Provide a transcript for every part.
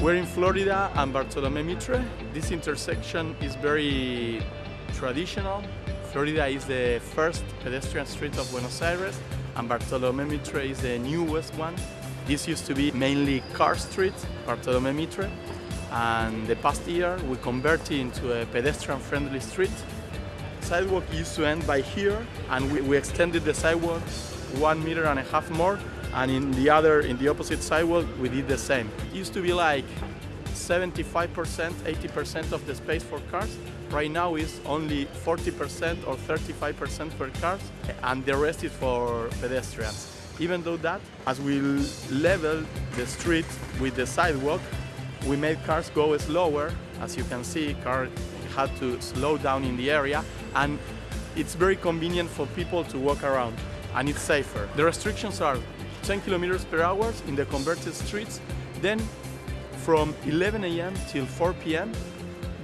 We're in Florida and Bartolome Mitre. This intersection is very traditional. Florida is the first pedestrian street of Buenos Aires and Bartolome Mitre is the newest one. This used to be mainly car street, Bartolome Mitre, and the past year we converted it into a pedestrian-friendly street. Sidewalk used to end by here and we, we extended the sidewalk one meter and a half more and in the other, in the opposite sidewalk, we did the same. It used to be like 75%, 80% of the space for cars. Right now is only 40% or 35% for cars, and the rest is for pedestrians. Even though that, as we level the street with the sidewalk, we made cars go slower. As you can see, cars had to slow down in the area, and it's very convenient for people to walk around, and it's safer. The restrictions are 10 kilometers per hour in the converted streets. Then from 11 a.m. till 4 p.m.,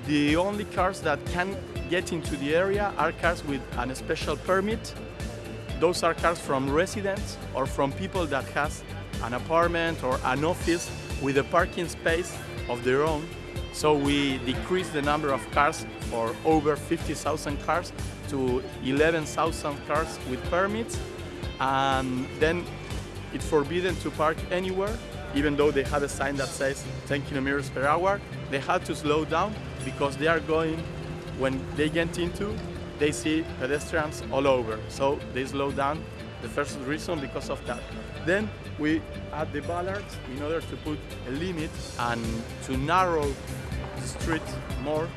the only cars that can get into the area are cars with a special permit. Those are cars from residents or from people that has an apartment or an office with a parking space of their own. So we decrease the number of cars for over 50,000 cars to 11,000 cars with permits. And then it's forbidden to park anywhere, even though they have a sign that says 10 kilometers per hour. They have to slow down because they are going, when they get into, they see pedestrians all over. So they slow down, the first reason because of that. Then we add the bollards in order to put a limit and to narrow the street more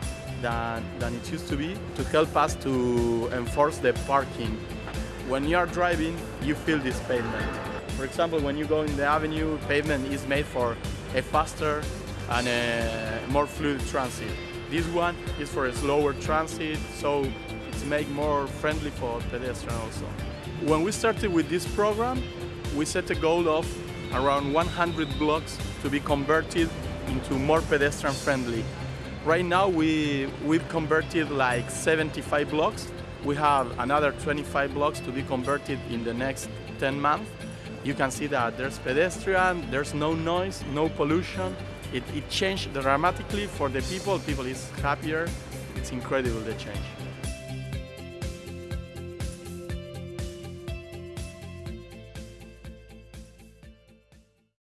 than, than it used to be to help us to enforce the parking. When you are driving, you feel this pavement. For example, when you go in the avenue, pavement is made for a faster and a more fluid transit. This one is for a slower transit, so it's made more friendly for pedestrians also. When we started with this program, we set a goal of around 100 blocks to be converted into more pedestrian friendly. Right now we, we've converted like 75 blocks. We have another 25 blocks to be converted in the next 10 months you can see that there's pedestrian, there's no noise, no pollution. It, it changed dramatically for the people. People is happier. It's incredible the change.